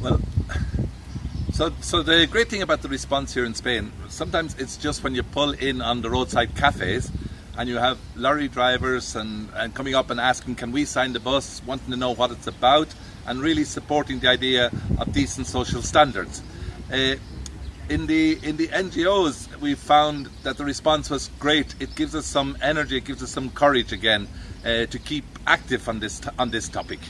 Well, so, so the great thing about the response here in Spain, sometimes it's just when you pull in on the roadside cafes and you have lorry drivers and, and coming up and asking, can we sign the bus, wanting to know what it's about, and really supporting the idea of decent social standards. Uh, in the in the NGOs, we found that the response was great. It gives us some energy, it gives us some courage again uh, to keep active on this on this topic.